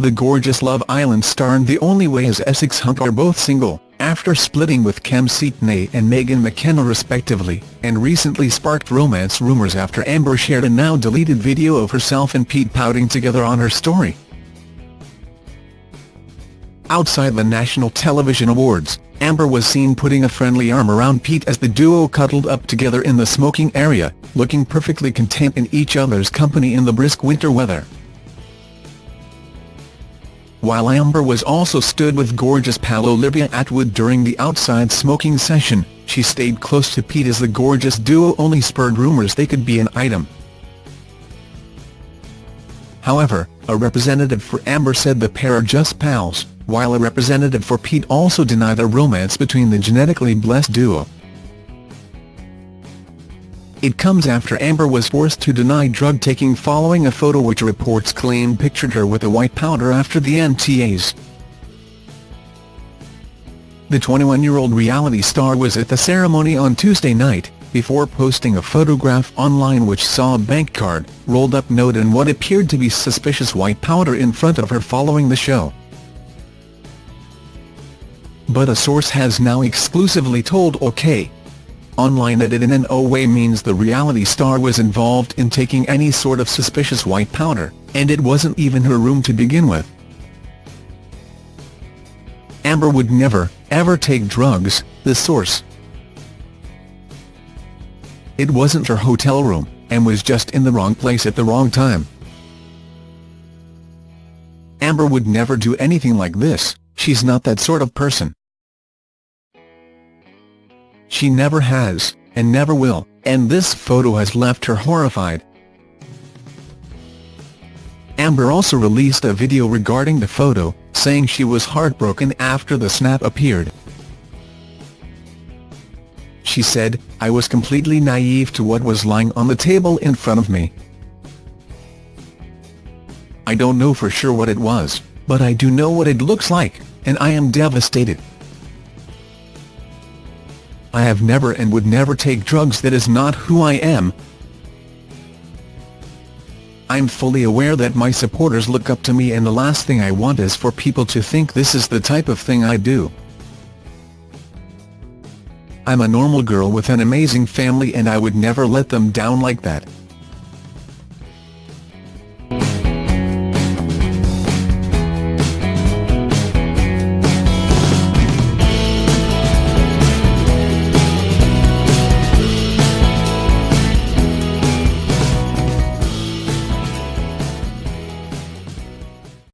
The gorgeous Love Island star and The Only Way is Essex Hunt are both single, after splitting with Kem Cetinay and Megan McKenna respectively, and recently sparked romance rumours after Amber shared a now-deleted video of herself and Pete pouting together on her story. Outside the National Television Awards, Amber was seen putting a friendly arm around Pete as the duo cuddled up together in the smoking area, looking perfectly content in each other's company in the brisk winter weather. While Amber was also stood with gorgeous pal Olivia Attwood during the outside smoking session, she stayed close to Pete as the gorgeous duo only spurred rumours they could be an item. However, a representative for Amber said the pair are just pals, while a representative for Pete also denied a romance between the genetically blessed duo. It comes after Amber was forced to deny drug-taking following a photo which reports claimed pictured her with a white powder after the NTAs. The 21-year-old reality star was at the ceremony on Tuesday night, before posting a photograph online which saw a bank card, rolled-up note and what appeared to be suspicious white powder in front of her following the show. But a source has now exclusively told OK! Online that it in no way means the reality star was involved in taking any sort of suspicious white powder, and it wasn't even her room to begin with. Amber would never, ever take drugs, the source. It wasn't her hotel room, and was just in the wrong place at the wrong time. Amber would never do anything like this, she's not that sort of person. She never has, and never will, and this photo has left her horrified. Amber also released a video regarding the photo, saying she was heartbroken after the snap appeared. She said, I was completely naive to what was lying on the table in front of me. I don't know for sure what it was, but I do know what it looks like, and I am devastated. I have never and would never take drugs that is not who I am. I'm fully aware that my supporters look up to me and the last thing I want is for people to think this is the type of thing I do. I'm a normal girl with an amazing family and I would never let them down like that,